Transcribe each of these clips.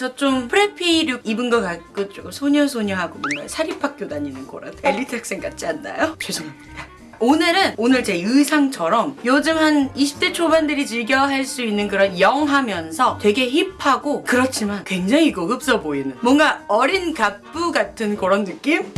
저 좀 preppy look 입은 것 같고 조금 소녀소녀하고 뭔가 사립학교 다니는 거라 엘리트 학생 같지 않나요? 죄송합니다. 오늘은 오늘 제 의상처럼 요즘 한 20대 초반들이 즐겨 할 수 있는 그런 young하면서 되게 hip하고 그렇지만 굉장히 고급져 보이는 뭔가 어린 갑부 같은 그런 느낌?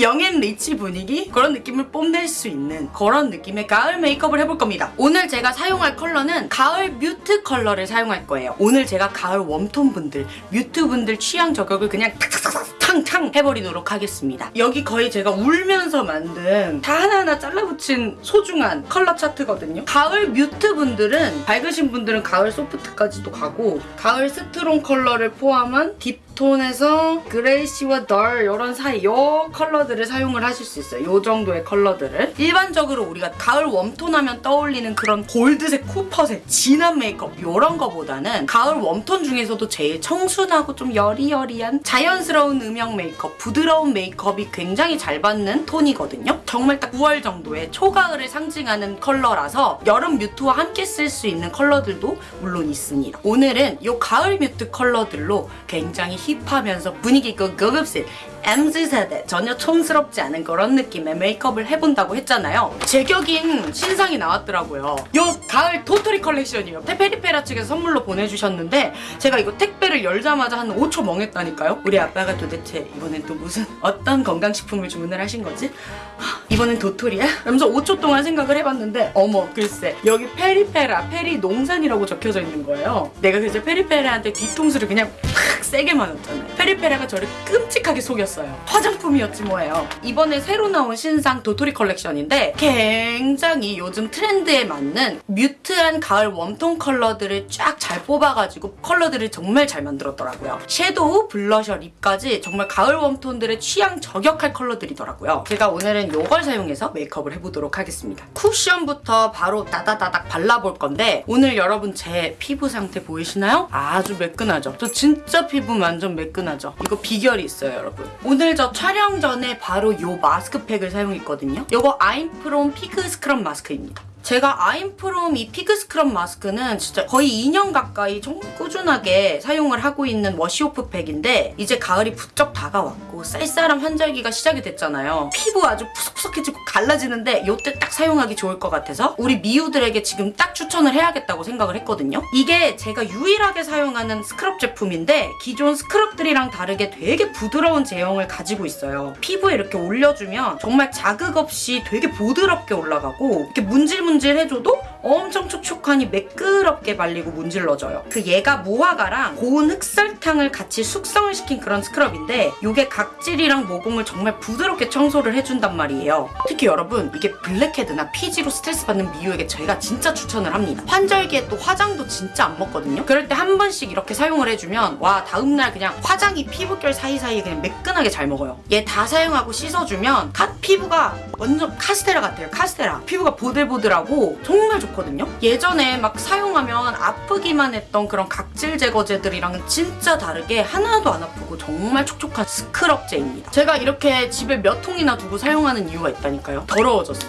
young and rich 분위기 그런 느낌을 뽐낼 수 있는 그런 느낌의 가을 메이크업을 해볼 겁니다. 오늘 제가 사용할 컬러는 가을 mute 컬러를 사용할 거예요. 오늘 제가 가을 warm tone 분들, mute 분들 취향 저격을 그냥 탁탁탁 탕탕 해버리도록 하겠습니다. 여기 거의 제가 울면서 만든 다 하나하나 잘라붙인 소중한 컬러 차트거든요. 가을 mute 분들은 밝으신 분들은 가을 soft까지도 가고 가을 strong 컬러를 포함한 deep tone에서 grayish와 dull 이런 사이 이 컬러들을 사용을 하실 수 있어요. 이 정도의 컬러들을 일반적으로 우리가 가을 warm tone 하면 떠올리는 그런 골드색, copper색, 진한 메이크업 이런 거보다는 가을 warm tone 중에서도 제일 청순하고 좀 여리여리한 자연스러운 음영 메이크업, 부드러운 메이크업이 굉장히 잘 받는 톤이거든요. 정말 딱 9월 정도의 초가을을 상징하는 컬러라서 여름 mute와 함께 쓸 수 있는 컬러들도 물론 있습니다. 오늘은 이 가을 mute 컬러들로 굉장히 hip하면서 분위기 있고 고급진 MZ세대 전혀 촌스럽지 않은 그런 느낌의 메이크업을 해본다고 했잖아요. 제격인 신상이 나왔더라고요. 요 가을 도토리 컬렉션이에요. Peripera 측에서 선물로 보내주셨는데 제가 이거 택배를 열자마자 한 5초 멍했다니까요. 우리 아빠가 도대체 이번엔 또 무슨 어떤 건강식품을 주문을 하신 거지? 하, 이번엔 도토리야? 그러면서 5초 동안 생각을 해봤는데 어머 글쎄 여기 Peripera 페리 농산이라고 적혀져 있는 거예요. 내가 그래서 Peripera한테 뒤통수를 그냥 팍 세게 맞았잖아요. Peripera가 저를 끔찍하게 속였어요. 화장품이었지 뭐예요. 이번에 새로 나온 신상 도토리 컬렉션인데 굉장히 요즘 트렌드에 맞는 mute한 가을 warm tone 컬러들을 쫙 잘 뽑아가지고 컬러들을 정말 잘 만들었더라고요. shadow, blusher, lip까지 정말 가을 warm tone들의 취향 저격할 컬러들이더라고요. 제가 오늘은 이걸 사용해서 메이크업을 해보도록 하겠습니다. 쿠션부터 바로 다다다닥 발라볼 건데 오늘 여러분 제 피부 상태 보이시나요? 아주 매끈하죠? 저 진짜 피부 완전 매끈하죠? 이거 비결이 있어요 여러분. 오늘 저 촬영 전에 바로 이 마스크팩을 사용했거든요. 이거 I'm from fig scrub mask입니다. 제가 I'm from 이 fig scrub mask는 진짜 거의 2년 가까이 정말 꾸준하게 사용을 하고 있는 wash-off 팩인데 이제 가을이 부쩍 다가왔고 쌀쌀한 환절기가 시작이 됐잖아요. 피부 아주 푸석푸석해지고 갈라지는데 이때 딱 사용하기 좋을 것 같아서 우리 미우들에게 지금 딱 추천을 해야겠다고 생각을 했거든요. 이게 제가 유일하게 사용하는 스크럽 제품인데 기존 scrub들이랑 다르게 되게 부드러운 제형을 가지고 있어요. 피부에 이렇게 올려주면 정말 자극 없이 되게 부드럽게 올라가고 이렇게 문질문 문질 해줘도 엄청 촉촉하니 매끄럽게 발리고 문질러져요. 그 얘가 무화과랑 고운 흑설탕을 같이 숙성을 시킨 그런 scrub인데 이게 각질이랑 모공을 정말 부드럽게 청소를 해준단 말이에요. 특히 여러분 이게 blackhead나 피지로 스트레스 받는 미우에게 저희가 진짜 추천을 합니다. 환절기에 또 화장도 진짜 안 먹거든요. 그럴 때 한 번씩 이렇게 사용을 해주면 와 다음날 그냥 화장이 피부결 사이사이에 그냥 매끈하게 잘 먹어요. 얘 다 사용하고 씻어주면 갓 피부가 완전 카스테라 같아요. 카스테라. 피부가 보들보들하고 정말 좋 거든요. 예전에 막 사용하면 아프기만 했던 그런 각질 제거제들이랑은 진짜 다르게 하나도 안 아프고 정말 촉촉한 스크럽제입니다. 제가 이렇게 집에 몇 통이나 두고 사용하는 이유가 있다니까요. 더러워졌어.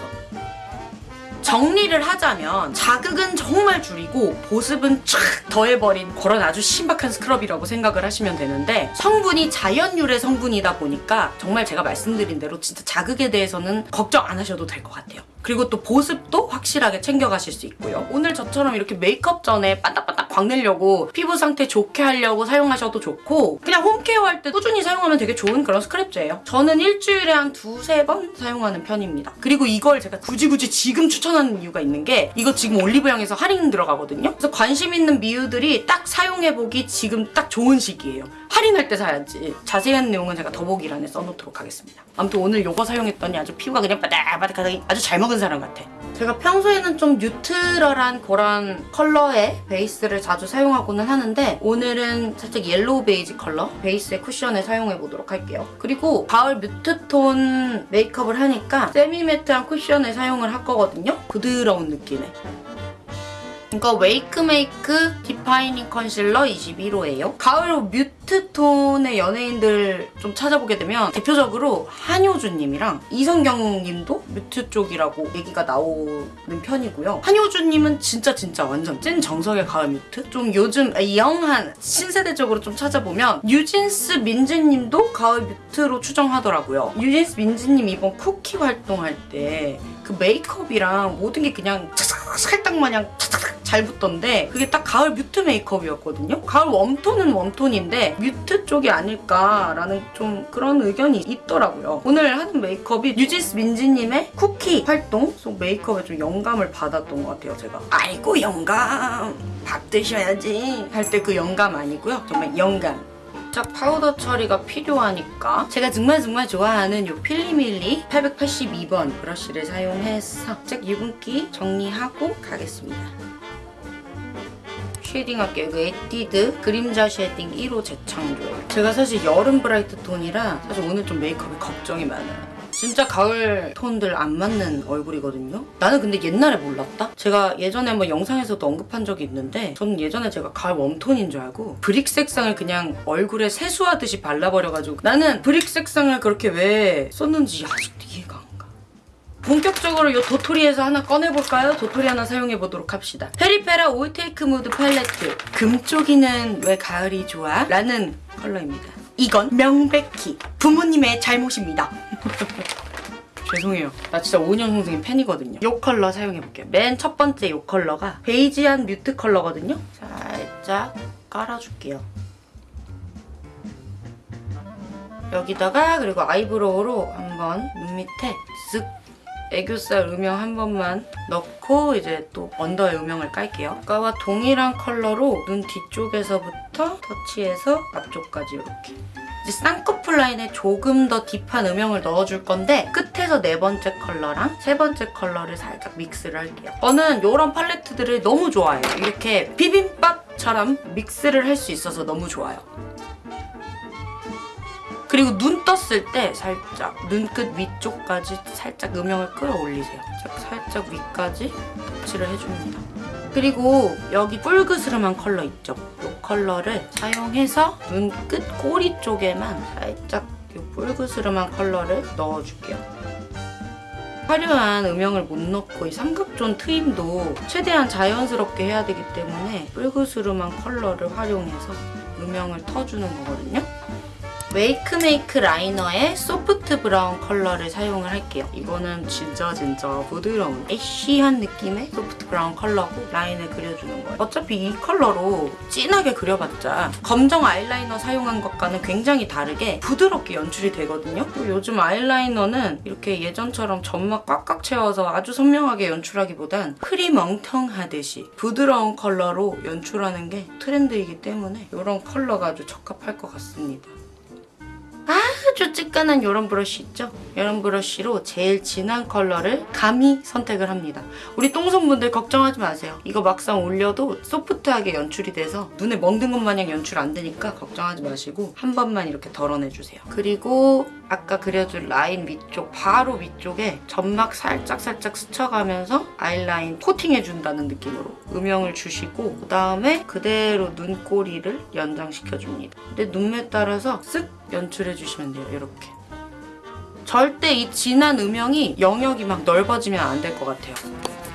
정리를 하자면 자극은 정말 줄이고 보습은 촥 더해버린 그런 아주 신박한 스크럽이라고 생각을 하시면 되는데 성분이 자연 유래 성분이다 보니까 정말 제가 말씀드린 대로 진짜 자극에 대해서는 걱정 안 하셔도 될 것 같아요. 그리고 또 보습도 확실하게 챙겨가실 수 있고요. 오늘 저처럼 이렇게 메이크업 전에 반딱반딱 광내려고 피부 상태 좋게 하려고 사용하셔도 좋고 그냥 홈케어 할 때 꾸준히 사용하면 되게 좋은 그런 스크랩제예요. 저는 일주일에 한 두세 번 사용하는 편입니다. 그리고 이걸 제가 굳이 굳이 지금 추천하는 이유가 있는 게 이거 지금 올리브영에서 할인 들어가거든요. 그래서 관심 있는 미우들이 딱 사용해보기 지금 딱 좋은 시기예요. 할인할 때 사야지. 자세한 내용은 제가 더보기란에 써놓도록 하겠습니다. 아무튼 오늘 이거 사용했더니 아주 피부가 그냥 바닥바닥하게 아주 잘 먹은 사람 같아. 제가 평소에는 좀 neutral한 그런 컬러의 베이스를 자주 사용하고는 하는데 오늘은 살짝 yellow 베이지 컬러 베이스의 쿠션을 사용해보도록 할게요. 그리고 가을 mute톤 메이크업을 하니까 semi-matte한 쿠션을 사용을 할 거거든요. 부드러운 느낌의. 이거 웨이크메이크 defining concealer 21호예요. 가을 mute mute 톤의 연예인들 좀 찾아보게 되면 대표적으로 한효주님이랑 이성경님도 mute 쪽이라고 얘기가 나오는 편이고요. 한효주님은 진짜 진짜 완전 찐 정석의 가을 mute? 좀 요즘 young한 신세대적으로 좀 찾아보면 뉴진스 민지님도 가을 mute로 추정하더라고요. 뉴진스 민지님 이번 쿠키 활동할 때 그 메이크업이랑 모든 게 그냥 착착 찰떡 마냥 착착 잘 붙던데 그게 딱 가을 mute 메이크업이었거든요. 가을 warm톤은 warm톤인데 mute 쪽이 아닐까라는 좀 그런 의견이 있더라고요. 오늘 하는 메이크업이 뉴진스 민지님의 쿠키 활동 속 메이크업에 좀 영감을 받았던 것 같아요. 제가 아이고 영감 밥 드셔야지 할 때 그 영감 아니고요. 정말 영감. 살짝 파우더 처리가 필요하니까 제가 정말 정말 좋아하는 이 필리밀리 882번 브러쉬를 사용해서 살짝 유분기 정리하고 가겠습니다. shading 할게요. 그 에뛰드 그림자 shading 1호 재창조예요. 제가 사실 여름 bright 톤이라 사실 오늘 좀 메이크업에 걱정이 많아요. 진짜 가을 톤들 안 맞는 얼굴이거든요. 나는 근데 옛날에 몰랐다. 제가 예전에 뭐 영상에서도 언급한 적이 있는데 저는 예전에 제가 가을 warm톤인 줄 알고 brick 색상을 그냥 얼굴에 세수하듯이 발라버려가지고 나는 brick 색상을 그렇게 왜 썼는지 아직도 이해가 안 가. 본격적으로 이 도토리에서 하나 꺼내볼까요? 도토리 하나 사용해보도록 합시다. 페리페라 all take mood palette. 금쪽이는 왜 가을이 좋아? 라는 컬러입니다. 이건 명백히 부모님의 잘못입니다. 죄송해요. 나 진짜 오은영 선생님 팬이거든요. 이 컬러 사용해볼게요. 맨 첫 번째 이 컬러가 베이지한 mute 컬러거든요. 살짝 깔아줄게요. 여기다가 그리고 eyebrow로 한번 눈 밑에 쓱 애교살 음영 한 번만 넣고 이제 또 under에 음영을 깔게요. 아까와 동일한 컬러로 눈 뒤쪽에서부터 터치해서 앞쪽까지 이렇게. 이제 쌍꺼풀 라인에 조금 더 deep한 음영을 넣어줄 건데 끝에서 네 번째 컬러랑 세 번째 컬러를 살짝 mix를 할게요. 저는 이런 팔레트들을 너무 좋아해요. 이렇게 비빔밥처럼 mix를 할 수 있어서 너무 좋아요. 그리고 눈 떴을 때 살짝 눈끝 위쪽까지 살짝 음영을 끌어올리세요. 살짝, 위까지 터치를 해줍니다. 그리고 여기 뿔그스름한 컬러 있죠? 이 컬러를 사용해서 눈끝 꼬리 쪽에만 살짝 이 뿔그스름한 컬러를 넣어줄게요. 화려한 음영을 못 넣고 이 삼각존 트임도 최대한 자연스럽게 해야 되기 때문에 뿔그스름한 컬러를 활용해서 음영을 터주는 거거든요. 웨이크메이크 liner의 soft brown 컬러를 사용을 할게요. 이거는 진짜 진짜 부드러운 ash한 느낌의 soft brown 컬러고 라인을 그려주는 거예요. 어차피 이 컬러로 진하게 그려봤자 검정 아이라이너 사용한 것과는 굉장히 다르게 부드럽게 연출이 되거든요. 또 요즘 아이라이너는 이렇게 예전처럼 점막 꽉꽉 채워서 아주 선명하게 연출하기보단 크림 엉텅하듯이 부드러운 컬러로 연출하는 게 트렌드이기 때문에 이런 컬러가 아주 적합할 것 같습니다. 아? 쬐끄만 이런 브러쉬 있죠? 이런 브러쉬로 제일 진한 컬러를 감히 선택을 합니다. 우리 똥손분들 걱정하지 마세요. 이거 막상 올려도 soft하게 연출이 돼서 눈에 멍든 것 마냥 연출 안 되니까 걱정하지 마시고 한 번만 이렇게 덜어내주세요. 그리고 아까 그려준 라인 위쪽 바로 위쪽에 점막 살짝살짝 스쳐가면서 아이라인 코팅해준다는 느낌으로 음영을 주시고 그 다음에 그대로 눈꼬리를 연장시켜줍니다. 근데 눈매 따라서 쓱 연출해주시면 돼요. 이렇게. 절대 이 진한 음영이 영역이 막 넓어지면 안 될 것 같아요.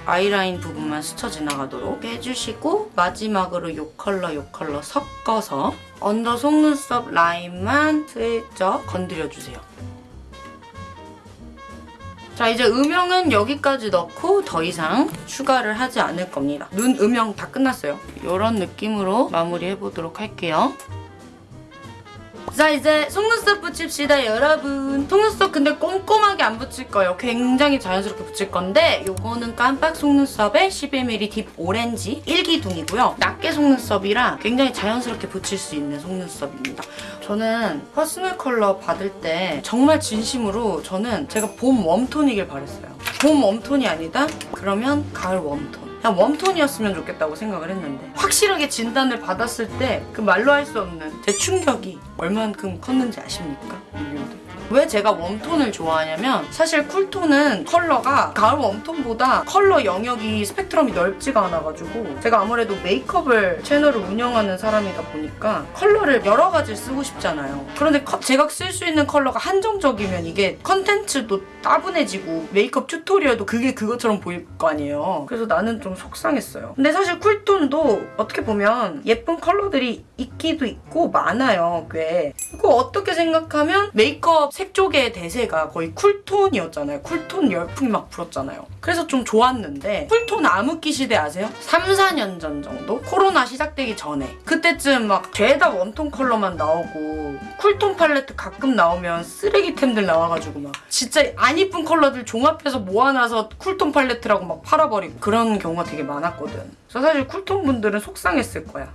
아이라인 부분만 스쳐 지나가도록 해주시고 마지막으로 이 컬러 이 컬러 섞어서 under 속눈썹 라인만 슬쩍 건드려주세요. 자 이제 음영은 여기까지 넣고 더 이상 추가를 하지 않을 겁니다. 눈 음영 다 끝났어요. 이런 느낌으로 마무리해보도록 할게요. 자 이제 속눈썹 붙입시다 여러분. 속눈썹 근데 꼼꼼하게 안 붙일 거예요. 굉장히 자연스럽게 붙일 건데 요거는 깜빡 속눈썹에 11mm deep orange 1기둥이고요. 낱개 속눈썹이라 굉장히 자연스럽게 붙일 수 있는 속눈썹입니다. 저는 personal color 받을 때 정말 진심으로 저는 제가 봄 warm톤이길 바랬어요. 봄 warm톤이 아니다? 그러면 가을 warm톤 그냥 warm톤이었으면 좋겠다고 생각을 했는데 확실하게 진단을 받았을 때 그 말로 할 수 없는 제 충격이 얼만큼 컸는지 아십니까? 여러분들? 왜 제가 warm tone을 좋아하냐면 사실 cool tone은 컬러가 가을 warm tone보다 컬러 영역이 스펙트럼이 넓지가 않아가지고 제가 아무래도 메이크업을 채널을 운영하는 사람이다 보니까 컬러를 여러 가지 쓰고 싶잖아요. 그런데 커- 제가 쓸 수 있는 컬러가 한정적이면 이게 컨텐츠도 따분해지고 메이크업 tutorial도 그게 그것처럼 보일 거 아니에요. 그래서 나는 좀 속상했어요. 근데 사실 cool tone도 어떻게 보면 예쁜 컬러들이 있기도 있고 많아요, 꽤. 그거 어떻게 생각하면 메이크업 색조계의 대세가 거의 cool tone이었잖아요. cool tone 열풍이 막 불었잖아요. 그래서 좀 좋았는데 cool tone 암흑기 시대 아세요? 3, 4년 전 정도? 코로나 시작되기 전에 그때쯤 막 죄다 warm tone 컬러만 나오고 cool tone 팔레트 가끔 나오면 쓰레기템들 나와가지고 막 진짜 안 이쁜 컬러들 종합해서 모아놔서 cool tone 팔레트라고 막 팔아버리고 그런 경우가 되게 많았거든. 그래서 사실 cool tone 분들은 속상했을 거야.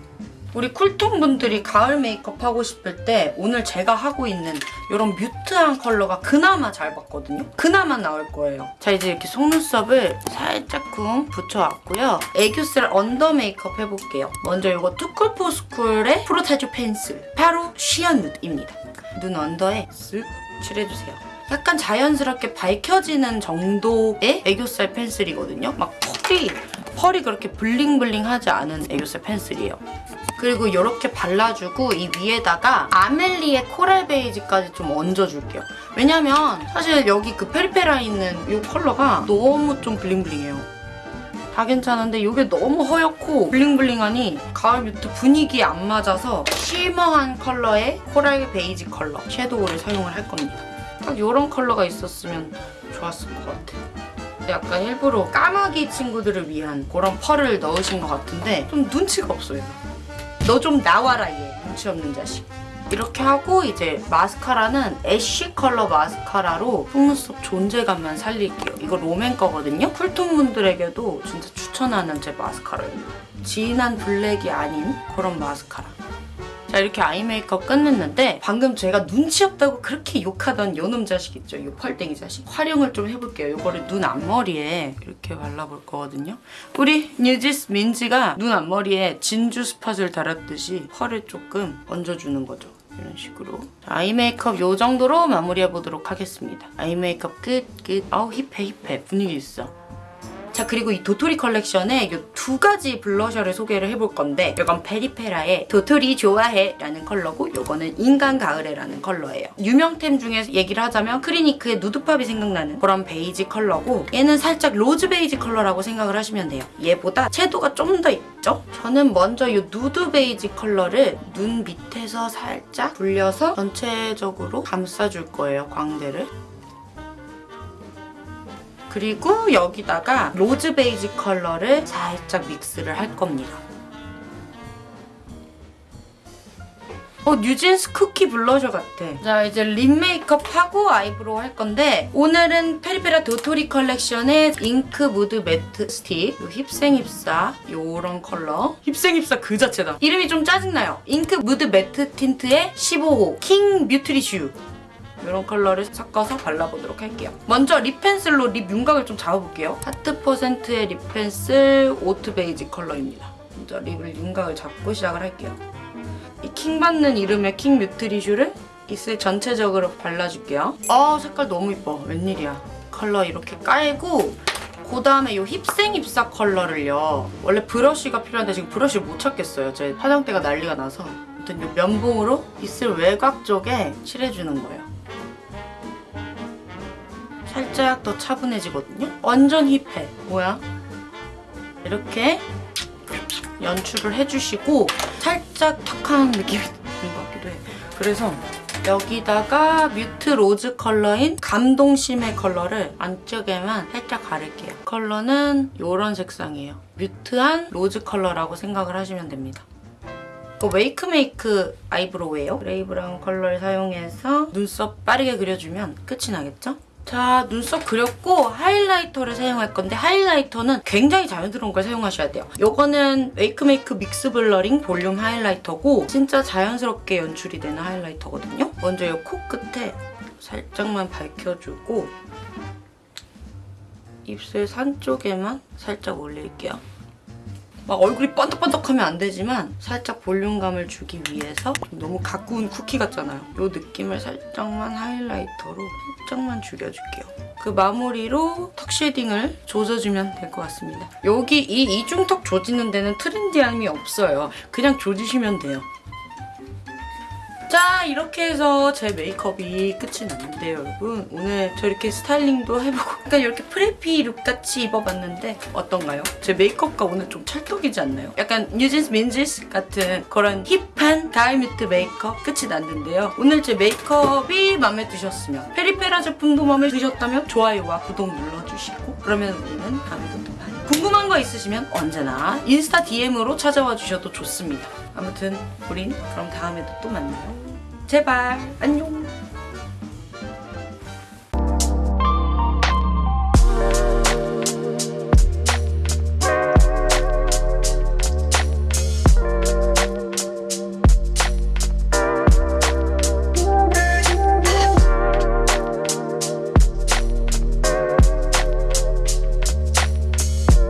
우리 cool tone 분들이 가을 메이크업 하고 싶을 때 오늘 제가 하고 있는 이런 mute한 컬러가 그나마 잘 받거든요. 그나마 나올 거예요. 자 이제 이렇게 속눈썹을 살짝쿵 붙여왔고요. 애교살 under 메이크업 해볼게요. 먼저 이거 투쿨포스쿨의 프로타주 펜슬 바로 sheer nude입니다. 눈 under에 쓱 칠해주세요. 약간 자연스럽게 밝혀지는 정도의 애교살 펜슬이거든요. 막 pearl이 pearl이 그렇게 bling bling하지 않은 애교살 펜슬이에요. 그리고 이렇게 발라주고 이 위에다가 아멜리의 coral 베이지까지 좀 얹어줄게요. 왜냐면 사실 여기 그 페리페라 있는 이 컬러가 너무 좀 bling bling해요. 다 괜찮은데 이게 너무 허옇고 bling bling하니 가을 mute 분위기에 안 맞아서 shimmer한 컬러의 coral 베이지 컬러 shadow를 사용을 할 겁니다. 딱 이런 컬러가 있었으면 좋았을 것 같아요. 약간 일부러 까마귀 친구들을 위한 그런 pearl을 넣으신 것 같은데 좀 눈치가 없어요. 너 좀 나와라 얘. 눈치 없는 자식. 이렇게 하고 이제 마스카라는 ash 컬러 마스카라로 속눈썹 존재감만 살릴게요. 이거 롬앤 거거든요. cool tone 분들에게도 진짜 추천하는 제 마스카라예요. 진한 블랙이 아닌 그런 마스카라 자 이렇게 eye 메이크업 끝냈는데 방금 제가 눈치 없다고 그렇게 욕하던 요놈 자식 있죠? 요 펄땡이 자식. 활용을 좀 해볼게요. 요거를 눈 앞머리에 이렇게 발라볼 거거든요. 우리 뉴진스 민지가 눈 앞머리에 진주 spot을 달았듯이 pearl을 조금 얹어주는 거죠. 이런 식으로. 자, eye 메이크업 요 정도로 마무리해보도록 하겠습니다. eye 메이크업 끝 끝. 아우 hip해 hip해. 분위기 있어 자 그리고 이 도토리 컬렉션에 이 두 가지 blusher를 소개를 해볼 건데 이건 페리페라의 도토리 좋아해 라는 컬러고 이거는 인간 가을에 라는 컬러예요. 유명템 중에 얘기를 하자면 크리니크의 누드팝이 생각나는 그런 베이지 컬러고 얘는 살짝 로즈 베이지 컬러라고 생각을 하시면 돼요. 얘보다 채도가 좀 더 있죠? 저는 먼저 이 누드 베이지 컬러를 눈 밑에서 살짝 불려서 전체적으로 감싸줄 거예요, 광대를. 그리고 여기다가 로즈 베이지 컬러를 살짝 믹스를 할 겁니다. 어, 뉴진스 쿠키 블러셔 같아. 자, 이제 lip 메이크업 하고 eyebrow 할 건데 오늘은 페리페라 도토리 컬렉션의 잉크 무드 매트 스틱 요 힙생힙사 요런 컬러 힙생힙사 그 자체다. 이름이 좀 짜증나요. 잉크 무드 매트 틴트의 15호 킹 뮤트리슈 이런 컬러를 섞어서 발라보도록 할게요. 먼저 lip 펜슬로 lip 윤곽을 좀 잡아볼게요. 하트 퍼센트의 lip 펜슬 oat 베이지 컬러입니다. 먼저 lip을 윤곽을 잡고 시작을 할게요. 이 킹 받는 이름의 킹 뮤트리슈를 입술 전체적으로 발라줄게요. 아 색깔 너무 이뻐. 웬일이야. 컬러 이렇게 깔고 그 다음에 이 힙생힙사 컬러를요. 원래 브러쉬가 필요한데 지금 브러쉬를 못 찾겠어요. 제 화장대가 난리가 나서. 아무튼 이 면봉으로 입술 외곽 쪽에 칠해주는 거예요. 살짝 더 차분해지거든요? 완전 hip해. 뭐야? 이렇게 연출을 해주시고 살짝 탁한 느낌이 드는 것 같기도 해. 그래서 여기다가 mute rose 컬러인 감동심의 컬러를 안쪽에만 살짝 바를게요. 컬러는 이런 색상이에요. mute한 rose 컬러라고 생각을 하시면 됩니다. 이거 웨이크메이크 eyebrow예요. 그레이 브라운 컬러를 사용해서 눈썹 빠르게 그려주면 끝이 나겠죠? 자, 눈썹 그렸고 highlighter를 사용할 건데 highlighter는 굉장히 자연스러운 걸 사용하셔야 돼요. 이거는 웨이크메이크 믹스 블러링 볼륨 highlighter고 진짜 자연스럽게 연출이 되는 highlighter거든요. 먼저 이 코끝에 살짝만 밝혀주고 입술 산 쪽에만 살짝 올릴게요. 막 얼굴이 번덕번덕하면 안 되지만 살짝 볼륨감을 주기 위해서 좀 너무 갓 구운 쿠키 같잖아요. 이 느낌을 살짝만 highlighter로 살짝만 죽여줄게요. 그 마무리로 턱 shading을 조져주면 될 것 같습니다. 여기 이 이중턱 조지는 데는 trendy함이 없어요. 그냥 조지시면 돼요. 자 이렇게 해서 제 메이크업이 끝이 났는데요 여러분 오늘 저 이렇게 스타일링도 해보고 약간 이렇게 preppy look같이 입어봤는데 어떤가요? 제 메이크업과 오늘 좀 찰떡이지 않나요? 약간 뉴진스 민지스 같은 그런 hip한 가을 mute 메이크업 끝이 났는데요 오늘 제 메이크업이 마음에 드셨으면 페리페라 제품도 마음에 드셨다면 좋아요와 구독 눌러주시고 그러면 우리는 봐요 궁금한 거 있으시면 언제나 인스타 DM으로 찾아와 주셔도 좋습니다. 아무튼 우린 그럼 다음에도 또 만나요. 제발 안녕